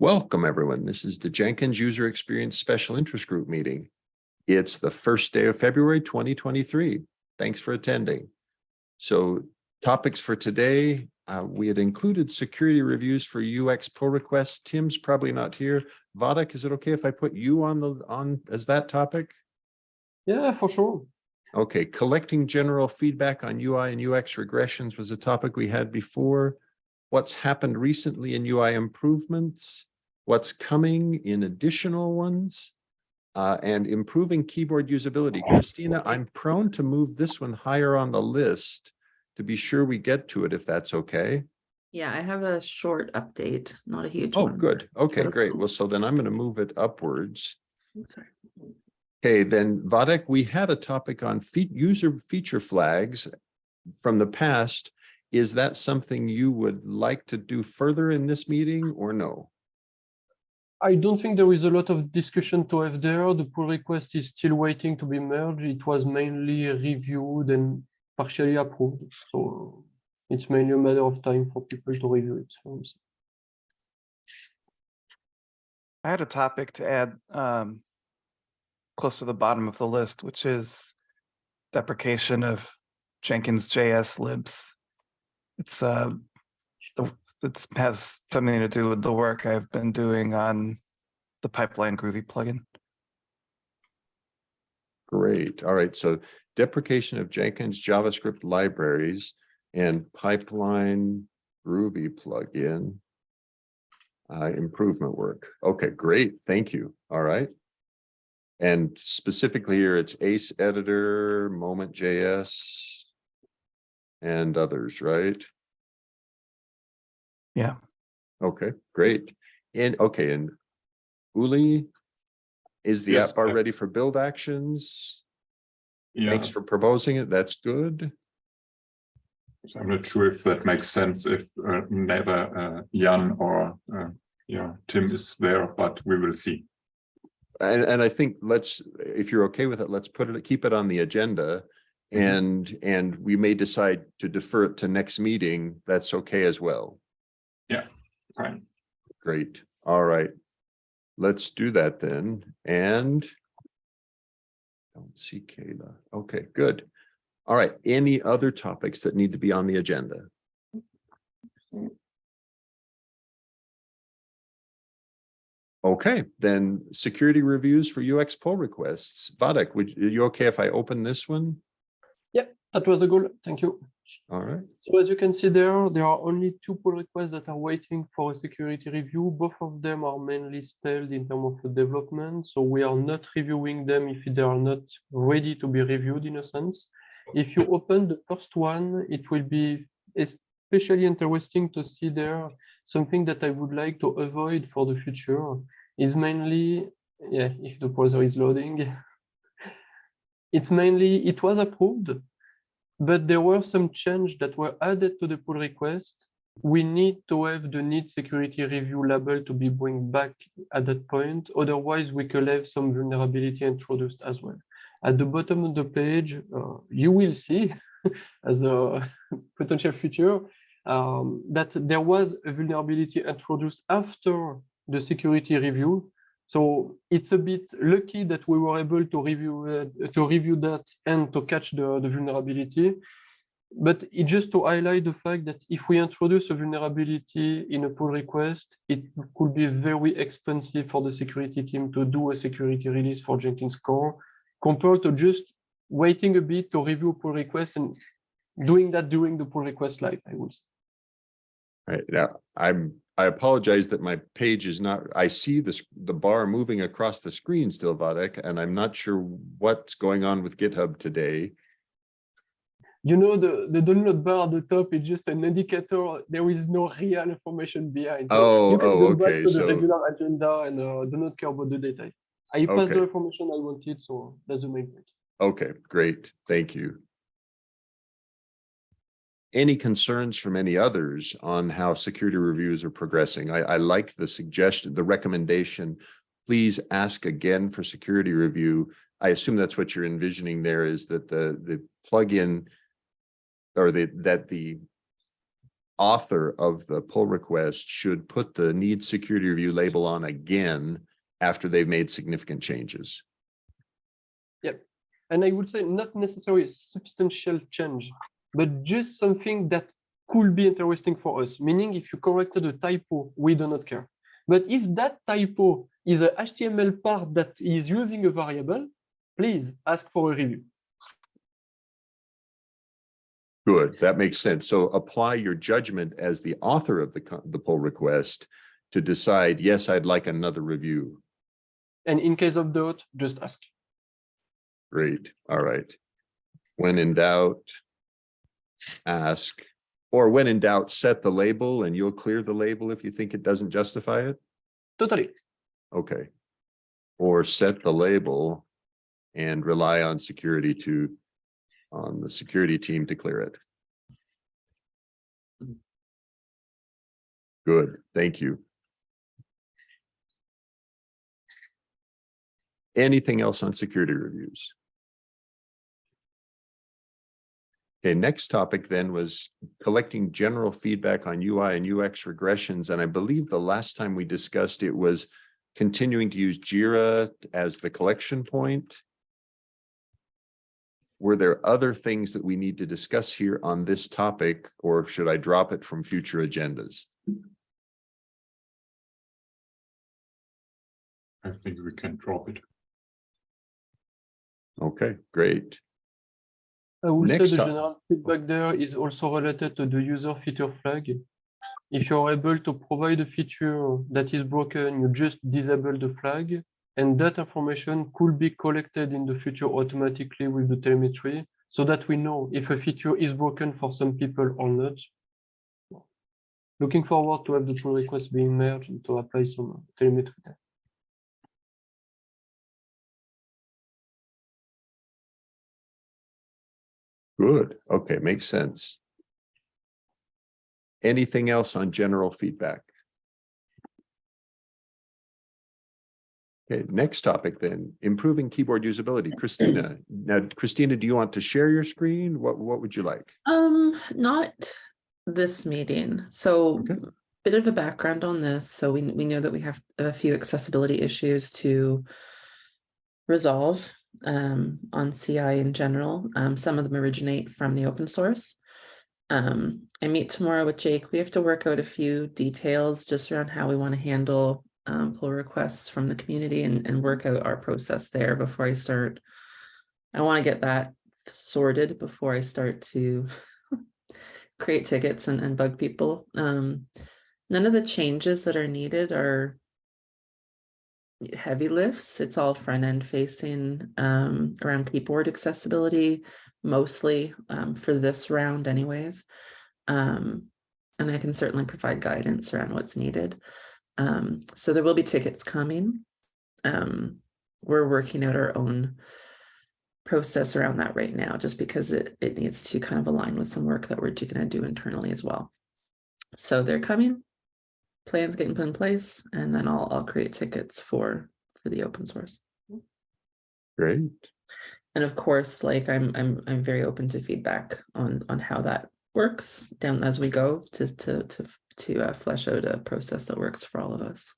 Welcome, everyone. This is the Jenkins User Experience Special Interest Group meeting. It's the first day of February 2023. Thanks for attending. So topics for today, uh, we had included security reviews for UX pull requests. Tim's probably not here. Wadeck, is it okay if I put you on the on as that topic? Yeah, for sure. Okay, collecting general feedback on UI and UX regressions was a topic we had before. What's happened recently in UI improvements? What's coming in additional ones? Uh, and improving keyboard usability. Christina, I'm prone to move this one higher on the list to be sure we get to it, if that's okay. Yeah, I have a short update, not a huge Oh, one. good. Okay, great. Well, so then I'm going to move it upwards. I'm sorry. Okay, then Wadeck, we had a topic on user feature flags from the past. Is that something you would like to do further in this meeting or no? I don't think there is a lot of discussion to have there. The pull request is still waiting to be merged. It was mainly reviewed and partially approved. So it's mainly a matter of time for people to review it. I had a topic to add um, close to the bottom of the list, which is deprecation of Jenkins JS libs. It's uh, the it has something to do with the work I've been doing on the pipeline Groovy plugin. Great. All right. So deprecation of Jenkins JavaScript libraries and pipeline Groovy plugin. Uh, improvement work. Okay, great. Thank you. All right. And specifically here, it's Ace Editor, Moment JS, and others, right? Yeah. Okay, great. And okay, and Uli, is the Yes, app bar I- ready for build actions? Yeah, Thanks for proposing it. That's good. so I'm not sure if that makes sense if uh, neither uh, Jan or uh, yeah Tim is there, but we will see. And, and I think let's, if you're okay with it, let's put it, keep it on the agenda. Mhm. And, and we may decide to defer it to next meeting. That's okay as well. Fine. Great. All right. Let's do that then. And don't see Kayla. Okay, good. All right. Any other topics that need to be on the agenda? Okay, then security reviews for UX pull requests. Wadeck, would, are you okay if I open this one? Yeah, that was a goal. Thank you. All right. So as you can see there, there are only two pull requests that are waiting for a security review. Both of them are mainly stalled in terms of the development. So we are not reviewing them if they are not ready to be reviewed in a sense. If you open the first one, it will be especially interesting to see there something that I would like to avoid for the future is mainly, yeah, if the browser is loading, it's mainly, it was approved, but there were some changes that were added to the pull request. We need to have the need security review label to be bring back at that point. Otherwise, we could have some vulnerability introduced as well. At the bottom of the page, uh, you will see as a potential future um, that there was a vulnerability introduced after the security review. So it's a bit lucky that we were able to review uh, to review that and to catch the, the vulnerability. But it just to highlight the fact that if we introduce a vulnerability in a pull request, it could be very expensive for the security team to do a security release for Jenkins core compared to just waiting a bit to review pull request and doing that during the pull request live, I would say. Right now, I'm, I apologize that my page is not, I see this, the bar moving across the screen still, Wadeck, and I'm not sure what's going on with GitHub today. You know, the, the download bar at the top is just an indicator. There is no real information behind. Oh, you can oh, back okay, to the so- regular agenda and uh, do not care about the data. I passed Okay. the information I wanted, so that's the main point. Okay, great. Thank you. Any concerns from any others on how security reviews are progressing? I, I like the suggestion, the recommendation. Please ask again for security review. I assume that's what you're envisioning there is that the, the plugin or the, that the author of the pull request should put the need security review label on again after they've made significant changes. Yep. And I would say not necessarily a substantial change, but just something that could be interesting for us, meaning if you corrected a typo, we do not care. But if that typo is a HTML part that is using a variable, please ask for a review. Good, that makes sense. So apply your judgment as the author of the, the pull request to decide, yes, I'd like another review. And in case of doubt, just ask. Great, all right. When in doubt, ask, or when in doubt, set the label and you'll clear the label if you think it doesn't justify it? Totally. Okay. Or set the label and rely on security to, on the security team to clear it. Mm. Good, thank you. Anything else on security reviews? Okay, next topic then was collecting general feedback on UI and UX regressions. And I believe the last time we discussed it was continuing to use Jira as the collection point. Were there other things that we need to discuss here on this topic, or should I drop it from future agendas? I think we can drop it. Okay, great. I will say Next the general feedback there is also related to the user feature flag. If you're able to provide a feature that is broken, you just disable the flag. And that information could be collected in the future automatically with the telemetry so that we know if a feature is broken for some people or not. Looking forward to have the pull request being merged and to apply some telemetry. there. Good, okay, makes sense. Anything else on general feedback? Okay, next topic then, improving keyboard usability. Christina, now Christina, do you want to share your screen? What, what would you like? Um, not this meeting. So Okay. bit of a background on this. So we, we know that we have a few accessibility issues to resolve um, on CI in general. Um, some of them originate from the open source. Um, I meet tomorrow with Jake. We have to work out a few details just around how we want to handle um, pull requests from the community and, and work out our process there before I start. I want to get that sorted before I start to create tickets and, and bug people. Um, none of the changes that are needed are heavy lifts. It's all front end facing um, around keyboard accessibility, mostly um, for this round anyways. Um, and I can certainly provide guidance around what's needed. Um, so there will be tickets coming. Um, we're working out our own process around that right now, just because it, it needs to kind of align with some work that we're going to do internally as well. So they're coming, plans getting put in place, and then I'll, I'll create tickets for, for the open source. Great, And of course, like I'm, I'm, I'm very open to feedback on, on how that works down as we go to, to, to, to uh, flesh out a process that works for all of us.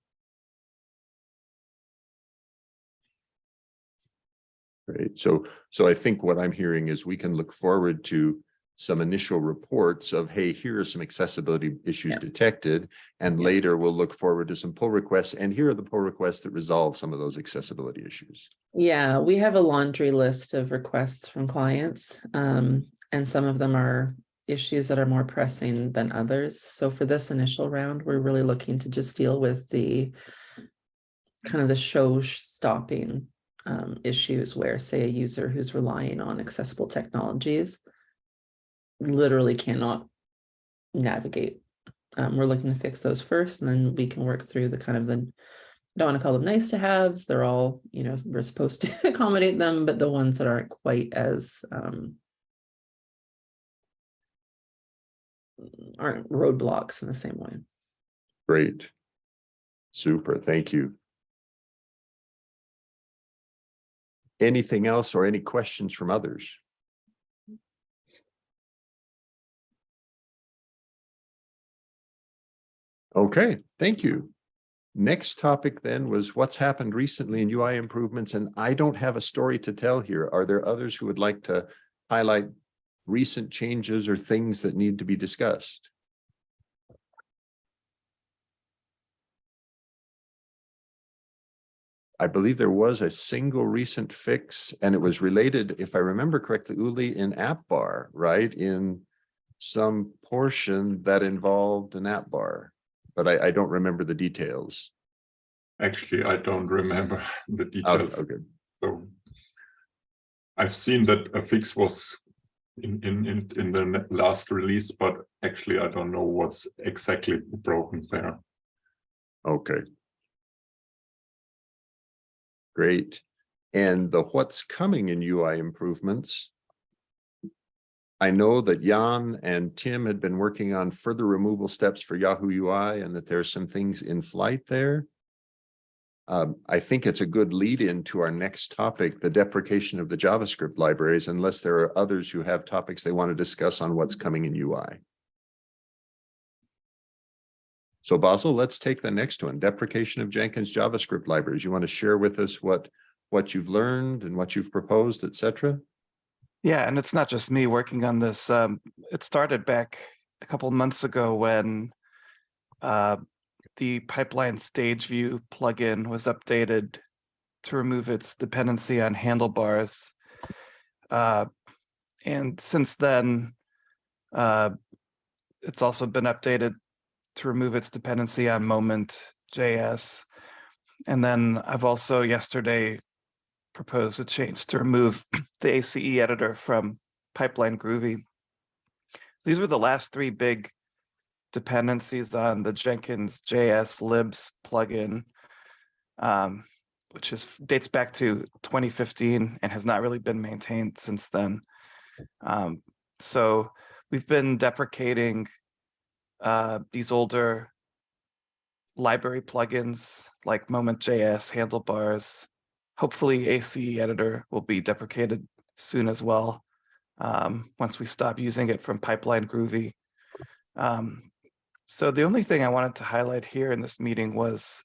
great. So, so I think what I'm hearing is we can look forward to some initial reports of, hey, here are some accessibility issues Yeah. detected. And Yeah. later we'll look forward to some pull requests and here are the pull requests that resolve some of those accessibility issues. Yeah, we have a laundry list of requests from clients, um, and some of them are issues that are more pressing than others. So for this initial round, we're really looking to just deal with the kind of the show stopping um, issues where, say, a user who's relying on accessible technologies literally cannot navigate. Um, we're looking to fix those first, and then we can work through the kind of the I don't want to call them nice to haves. They're all, you know, we're supposed to accommodate them, but the ones that aren't quite as um aren't roadblocks in the same way. Great. Super, thank you. Anything else or any questions from others? Okay, thank you. Next topic then was what's happened recently in UI improvements, and I don't have a story to tell here. Are there others who would like to highlight recent changes or things that need to be discussed? I believe there was a single recent fix and it was related, if I remember correctly, Uli, in app bar, right? In some portion that involved an app bar, but I, I don't remember the details. Actually, I don't remember the Okay, details. okay. So I've seen that a fix was in, in, in, in the last release, but actually I don't know what's exactly broken there. Okay. Great. And the what's coming in UI improvements. I know that Jan and Tim had been working on further removal steps for Yahoo UI and that there's some things in flight there. Um, I think it's a good lead in to our next topic, the deprecation of the JavaScript libraries, unless there are others who have topics they want to discuss on what's coming in UI. So Basil, let's take the next one, deprecation of Jenkins JavaScript libraries. You want to share with us what, what you've learned and what you've proposed, et cetera? Yeah, and it's not just me working on this. Um, it started back a couple months ago when uh, the pipeline stage view plugin was updated to remove its dependency on handlebars. Uh, and since then, uh, it's also been updated to remove its dependency on moment JS. And then I've also yesterday proposed a change to remove the ACE editor from Pipeline Groovy. These were the last three big dependencies on the Jenkins JS libs plugin, um, which is dates back to 2015 and has not really been maintained since then. Um, so we've been deprecating uh, these older library plugins like Moment.js, Handlebars. Hopefully ACE editor will be deprecated soon as well. Um, once we stop using it from Pipeline Groovy. Um, so the only thing I wanted to highlight here in this meeting was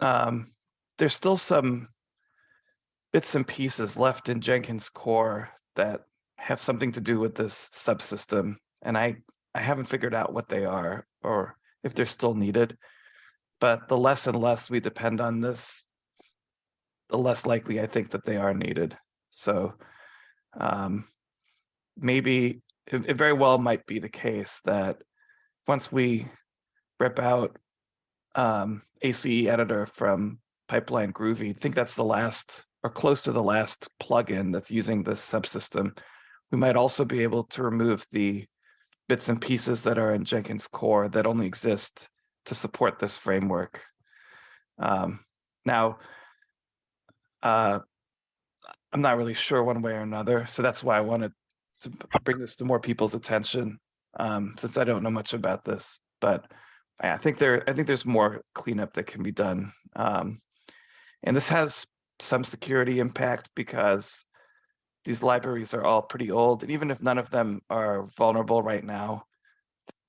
um, there's still some bits and pieces left in Jenkins core that have something to do with this subsystem. And I, I haven't figured out what they are or if they're still needed. But the less and less we depend on this, the less likely I think that they are needed. So um, maybe it, it very well might be the case that once we rip out um, ACE editor from Pipeline Groovy, I think that's the last or close to the last plugin that's using this subsystem. We might also be able to remove the bits and pieces that are in Jenkins core that only exist to support this framework. Um, now, uh, I'm not really sure one way or another, so that's why I wanted to bring this to more people's attention, um, since I don't know much about this. But I think there, I think there's more cleanup that can be done. Um, and this has some security impact because these libraries are all pretty old, and even if none of them are vulnerable right now,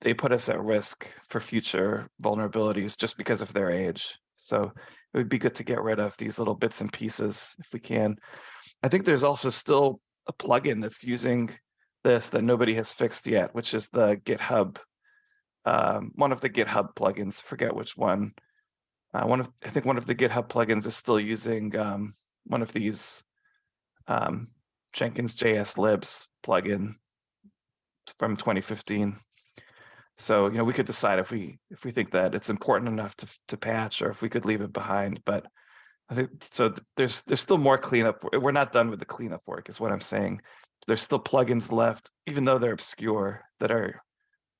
they put us at risk for future vulnerabilities just because of their age. So it would be good to get rid of these little bits and pieces if we can. I think there's also still a plugin that's using this that nobody has fixed yet, which is the GitHub, um, one of the GitHub plugins, forget which one. Uh, one of, I think one of the GitHub plugins is still using um, one of these um, Jenkins JS libs plugin from 2015. So, you know, we could decide if we if we think that it's important enough to to patch or if we could leave it behind. But I think so. th- There's there's still more cleanup. We're not done with the cleanup work, is what I'm saying. There's still plugins left, even though they're obscure, that are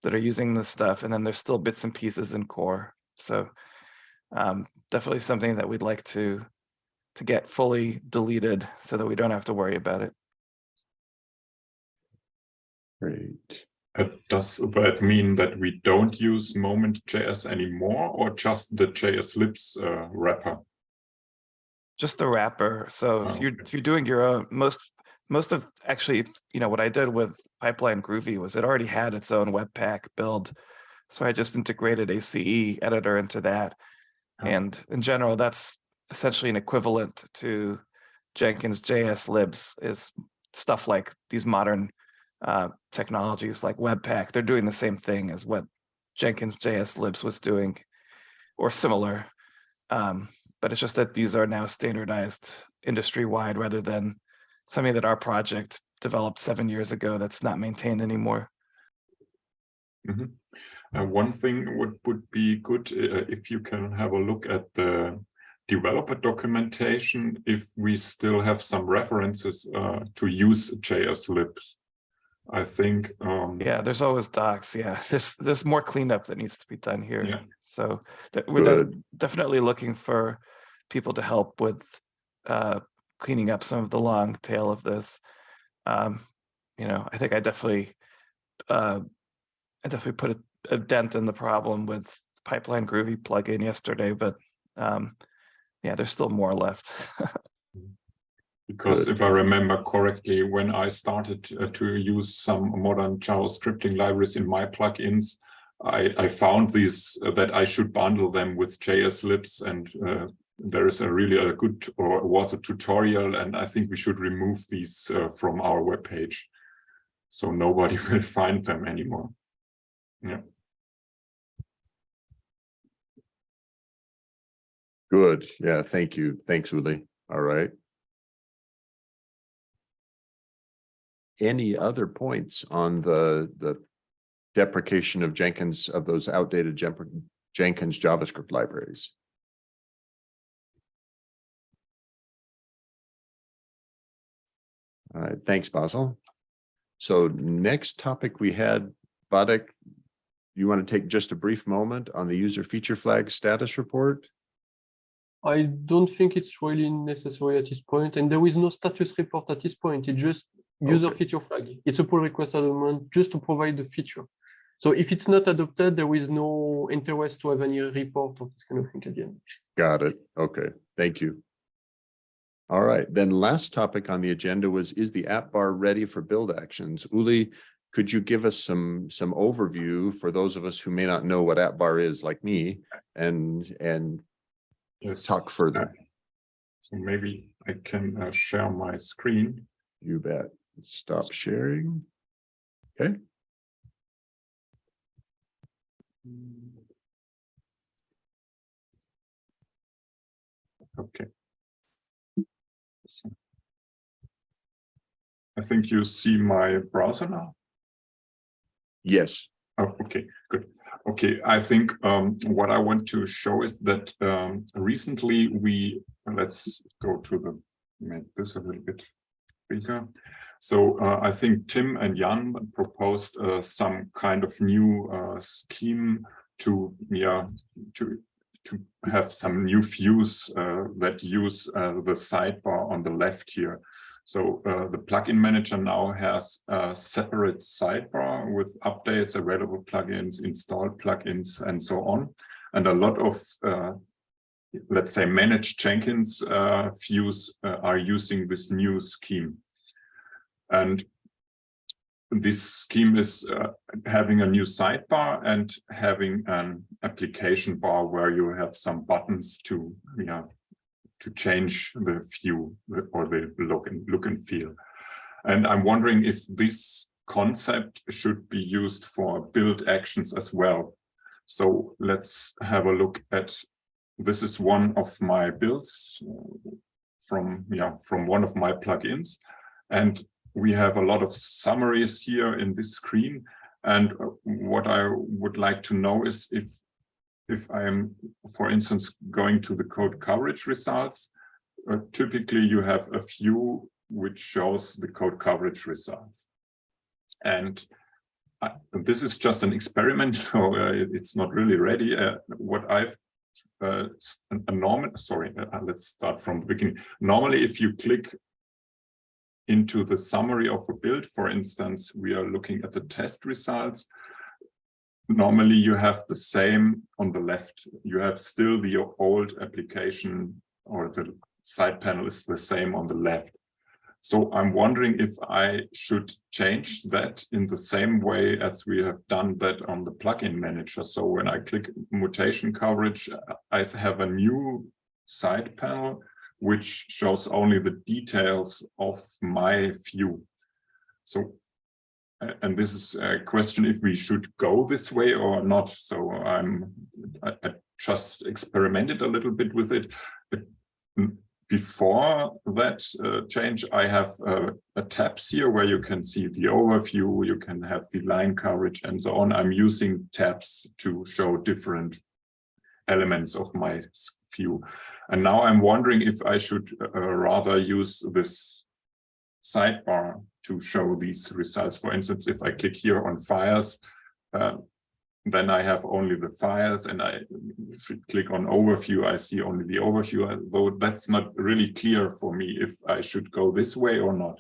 that are using this stuff, and then there's still bits and pieces in core. So um, definitely something that we'd like to to get fully deleted so that we don't have to worry about it. Great. Uh, does that mean that we don't use Moment.js anymore or just the JS libs uh, wrapper? just the wrapper. So if Oh, you're okay. if you're doing your own most most of actually you know what I did with Pipeline Groovy was it already had its own Webpack build So I just integrated ACE editor into that. Oh. And in general, that's essentially an equivalent to Jenkins JS libs is stuff like these modern uh, technologies like Webpack. They're doing the same thing as what Jenkins JS libs was doing or similar. Um, but it's just that these are now standardized industry-wide rather than something that our project developed seven years ago that's not maintained anymore. Mhm. Uh, one thing would, would be good uh, if you can have a look at the developer documentation, if we still have some references uh, to use JS libs. I think, um, Yeah, there's always docs. Yeah, there's there's more cleanup that needs to be done here. Yeah. So that we're de- definitely looking for people to help with uh, cleaning up some of the long tail of this. Um, you know, I think I definitely uh, I definitely put a, a dent in the problem with Pipeline Groovy plugin yesterday, but um, yeah, there's still more left. because Good. if I remember correctly, when I started uh, to use some modern Java scripting libraries in my plugins, I, I found these uh, that I should bundle them with JS libs and uh, there is a really a good or was a tutorial and I think we should remove these uh, from our webpage. So nobody will find them anymore. Yeah. Good. Yeah, thank you. Thanks, Uli. All right. Any other points on the, the deprecation of Jenkins, of those outdated Jenkins JavaScript libraries? All right, thanks, Basil. So next topic we had, Wadeck, you want to take just a brief moment on the user feature flag status report? I don't think it's really necessary at this point, and there is no status report at this point. It's just user Okay. feature flag. It's a pull request at the moment just to provide the feature. So if it's not adopted, there is no interest to have any report or this kind of thing at the end. Got it. Okay, thank you. All right, then last topic on the agenda was, is the app bar ready for build actions? Uli, could you give us some, some overview for those of us who may not know what app bar is like me and, and Yes. talk further? So maybe I can uh, share my screen. You bet. Stop sharing. Okay. Okay. I think you see my browser now. Yes, Oh, okay, good. Okay, I think um, what I want to show is that um, recently we, let's go to the, make this a little bit bigger. So uh, I think Tim and Jan proposed uh, some kind of new uh, scheme to, yeah, to to have some new views uh, that use uh, the sidebar on the left here. So uh, the plugin manager now has a separate sidebar with updates, available plugins, installed plugins, and so on. And a lot of, let's say, managed Jenkins views are using this new scheme. And this scheme is uh, having a new sidebar and having an application bar where you have some buttons to, yeah, to change the view or the look and look and feel. And I'm wondering if this concept should be used for build actions as well. So let's have a look at, this is one of my builds uh, from, yeah, from one of my plugins. And we have a lot of summaries here in this screen. And uh, what I would like to know is if if I'm, for instance, going to the code coverage results, uh, typically you have a few which shows the code coverage results. And I, this is just an experiment, so uh, it's not really ready. Uh, what I've uh, a normal, sorry, uh, let's start from the beginning. Normally, if you click into the summary of a build, for instance, we are looking at the test results normally you have the same on the left. You have still the old application or the side panel is the same on the left. So I'm wondering if I should change that in the same way as we have done that on the plugin manager. So when I click mutation coverage, I have a new side panel which shows only the details of my view. So, and this is a question if we should go this way or not. So I'm, I, I just experimented a little bit with it. But before that uh, change, I have uh, a tabs here where you can see the overview, you can have the line coverage and so on. I'm using tabs to show different elements of my view. And now I'm wondering if I should uh, rather use this sidebar to show these results. For instance, if I click here on files, uh, then I have only the files and I should click on overview. I see only the overview, though that's not really clear for me if I should go this way or not.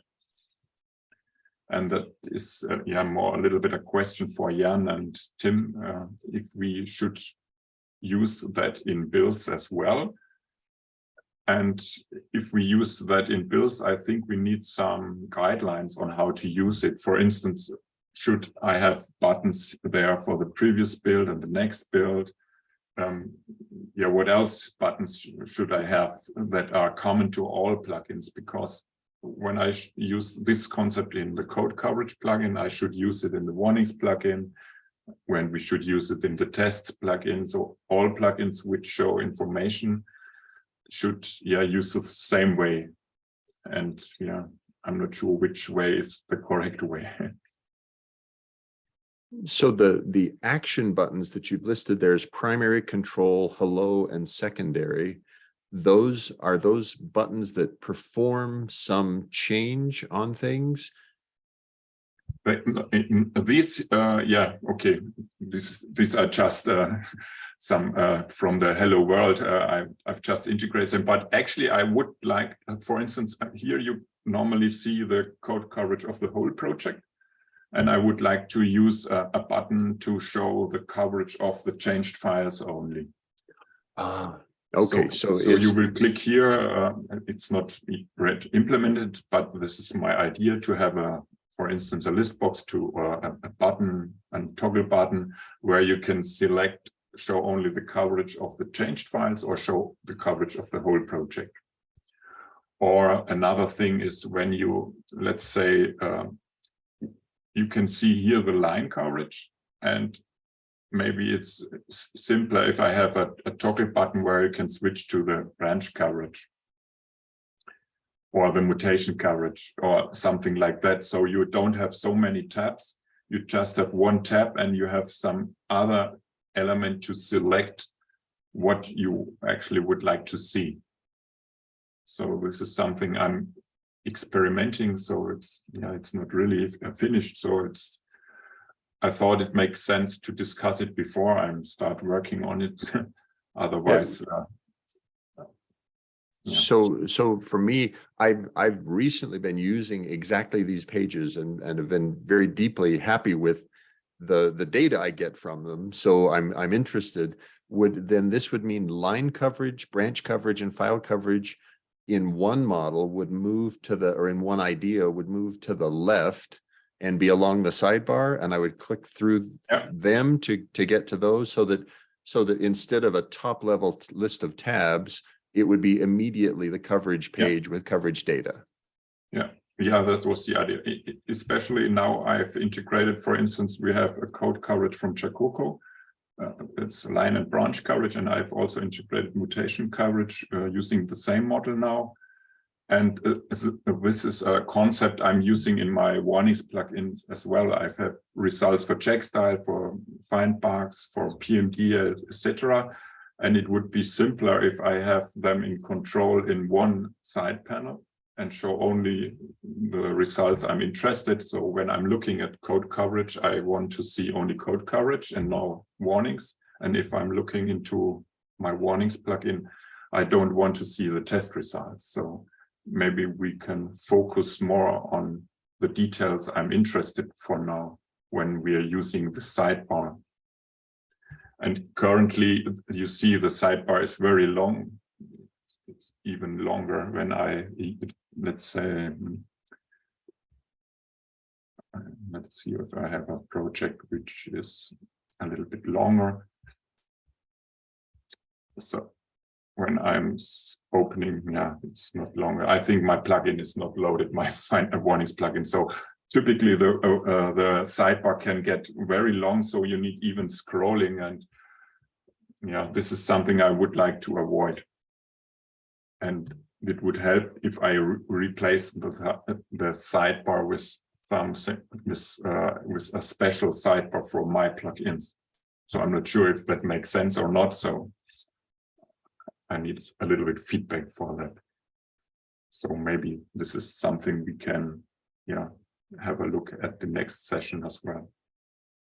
And that is, uh, yeah, more a little bit a question for Jan and Tim, uh, if we should use that in builds as well. And if we use that in builds, I think we need some guidelines on how to use it. For instance, should I have buttons there for the previous build and the next build? Um, yeah, what else buttons should I have that are common to all plugins? Because when I use this concept in the code coverage plugin, I should use it in the warnings plugin when we should use it in the tests plugin. So all plugins which show information should yeah use the same way. And yeah, I'm not sure which way is the correct way. So the, the action buttons that you've listed there is primary control, hello, and secondary. Those are those buttons that perform some change on things? But in- in these, uh, yeah, okay, this, these are just uh, some uh, from the Hello World. Uh, I, I've just integrated them, but actually I would like, uh, for instance, uh, here you normally see the code coverage of the whole project. And I would like to use a, a button to show the coverage of the changed files only. Ah, okay, so So it's, you will click here, uh, it's not yet implemented, but this is my idea to have a, for instance, a list box to, or a, a button, and toggle button, where you can select, show only the coverage of the changed files or show the coverage of the whole project. Or another thing is when you, let's say, uh, you can see here the line coverage and maybe it's simpler if I have a, a toggle button where you can switch to the branch coverage or the mutation coverage or something like that. So you don't have so many tabs. You just have one tab and you have some other element to select what you actually would like to see. So this is something I'm experimenting. So it's, yeah, it's not really finished. So it's, I thought it makes sense to discuss it before I start working on it. Otherwise, uh, yeah. so, so for me, I've, I've recently been using exactly these pages and, and have been very deeply happy with the, the data I get from them. So I'm, I'm interested, would, then this would mean line coverage, branch coverage and file coverage in one model would move to the, or in one idea would move to the left and be along the sidebar and I would click through Yeah. them to, to get to those so that, so that instead of a top level list of tabs, it would be immediately the coverage Yeah. page with coverage data. Yeah, yeah, that was the idea. Especially now I've integrated, for instance, we have a code coverage from JaCoCo. Uh, it's line and branch coverage, and I've also integrated mutation coverage uh, using the same model now. And uh, this this is a concept I'm using in my warnings plugins as well. I've had results for Checkstyle, for FindBugs, for PMD, etc. And it would be simpler if I have them in control in one side panel and show only the results I'm interested. So when I'm looking at code coverage, I want to see only code coverage and no warnings. And if I'm looking into my warnings plugin, I don't want to see the test results. So maybe we can focus more on the details I'm interested for now when we are using the sidebar. And currently you see the sidebar is very long. It's even longer when I let's say uh, let's see if I have a project which is a little bit longer. So when I'm opening, yeah, it's not longer. I think my plugin is not loaded, my find a warnings plugin. So typically the uh, uh, the sidebar can get very long, so you need even scrolling and yeah, this is something I would like to avoid. And it would help if I re- replace the the sidebar with something with uh, with a special sidebar for my plugins. So I'm not sure if that makes sense or not. So I need a little bit feedback for that. So maybe this is something we can, yeah, have a look at the next session as well.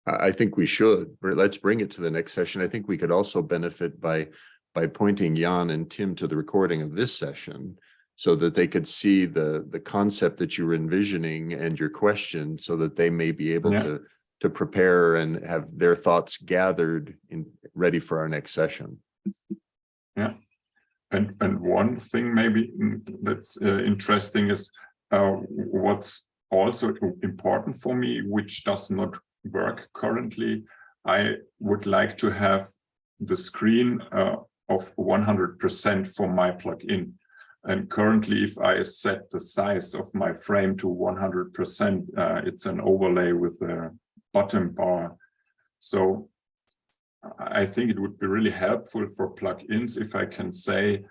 I, think we should, let's bring it to the next session. I think we could also benefit by, by pointing Jan and Tim to the recording of this session so that they could see the, the concept that you were envisioning and your question so that they may be able Yeah. to, to prepare and have their thoughts gathered in, ready for our next session. Yeah. And, and one thing maybe mm, that's uh, interesting is uh, what's also important for me, which does not work currently. I would like to have the screen uh, of 100% for my plugin. And currently, if I set the size of my frame to 100%, uh, it's an overlay with the bottom bar. So I think it would be really helpful for plugins if I can say,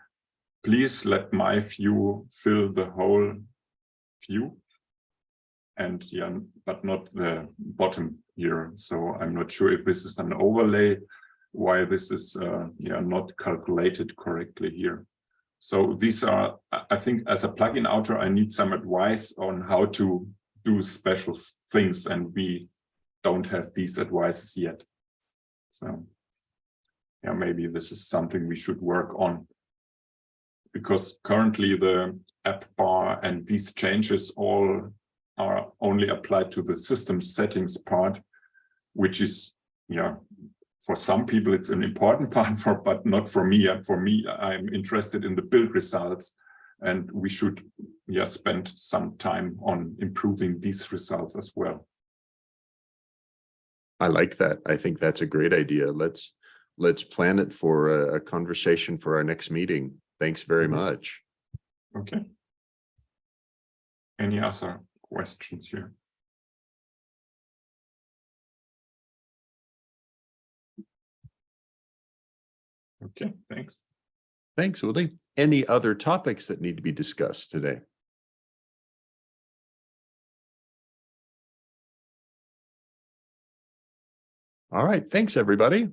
please let my view fill the whole view. And yeah, but not the bottom here. So I'm not sure if this is an overlay, why this is uh, yeah not calculated correctly here. So these are, I- think as a plugin author, I need some advice on how to do special things and we don't have these advices yet. So yeah, maybe this is something we should work on. Because currently the app bar and these changes all are only applied to the system settings part, which is, yeah, for some people it's an important part for, but not for me. And for me, I'm interested in the build results and we should, yeah, spend some time on improving these results as well. I like that. I think that's a great idea. Let's, let's plan it for a, a conversation for our next meeting. Thanks very Mhm. much. Okay. Any other questions here? Okay, thanks. Thanks, Uli. Any other topics that need to be discussed today? All right, thanks, everybody.